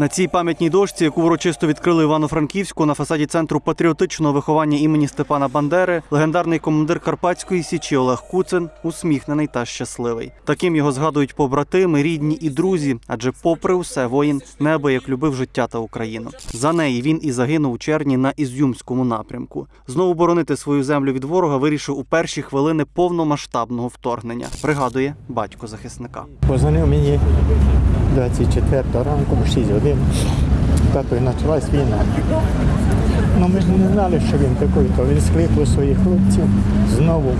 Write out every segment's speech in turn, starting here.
На цій пам'ятній дошці, яку урочисто відкрили Івано-Франківську на фасаді центру патріотичного виховання імені Степана Бандери, легендарний командир Карпатської січі Олег Куцин усміхнений та щасливий. Таким його згадують побратими, рідні і друзі, адже, попри усе, воїн неабияк любив життя та Україну. За неї він і загинув у червні на Ізюмському напрямку. Знову боронити свою землю від ворога вирішив у перші хвилини повномасштабного вторгнення. Пригадує батько захисника. Позвонив мені 24 ранку, в 6 годин. Тато і почалась війна. Ну ми ж не знали, що він такий, то він скликав своїх хлопців знову.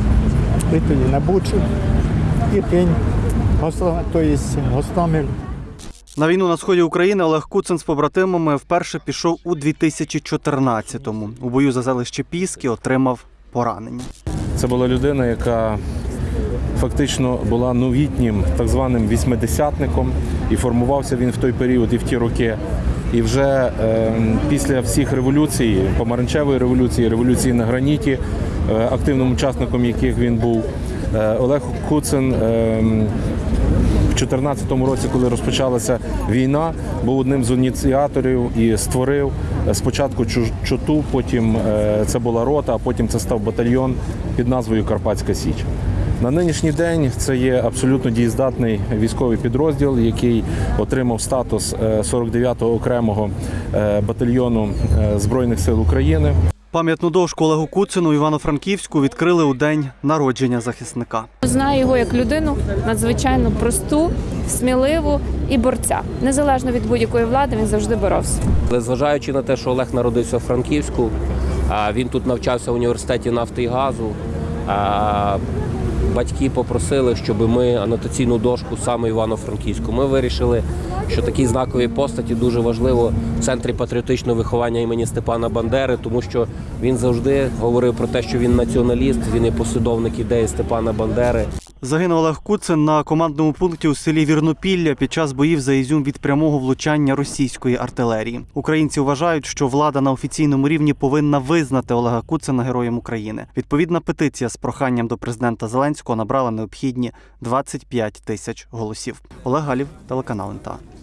І на Бучу, і пень, Гостомель, тобто Гостомель. На війну на сході України Олег Куцин з побратимами вперше пішов у 2014-му. У бою за селище Піски отримав поранення. Це була людина, яка фактично була новітнім так званим вісьмидесятником, і формувався він в той період і в ті роки. І вже е, після всіх революцій, помаранчевої революції, революції на граніті, е, активним учасником яких він був, е, Олег Куцин. Е, в 2014 році, коли розпочалася війна, був одним з ініціаторів і створив е, спочатку чоту, потім це була рота, а потім це став батальйон під назвою Карпатська Січ. На нинішній день це є абсолютно дієздатний військовий підрозділ, який отримав статус е, 49-го окремого е, батальйону е, Збройних сил України. Пам'ятну дошку Олегу Куцину Івано-Франківську відкрили у день народження захисника. Знаю його як людину надзвичайно просту, сміливу і борця. Незалежно від будь-якої влади, він завжди боровся. Але зважаючи на те, що Олег народився в Франківську, він тут навчався в університеті нафти і газу. Батьки попросили, щоб ми анотаційну дошку саме Івано-Франківську. Ми вирішили, що такі знакові постаті дуже важливо в центрі патріотичного виховання імені Степана Бандери, тому що він завжди говорив про те, що він націоналіст, він є послідовник ідеї Степана Бандери. Загинув Олег Куцин на командному пункті у селі Вірнопілля під час боїв за Ізюм від прямого влучання російської артилерії. Українці вважають, що влада на офіційному рівні повинна визнати Олега Куцина героєм України. Відповідна петиція з проханням до президента Зеленського набрала необхідні 25 тисяч голосів. Олег Галів, телеканал НТА.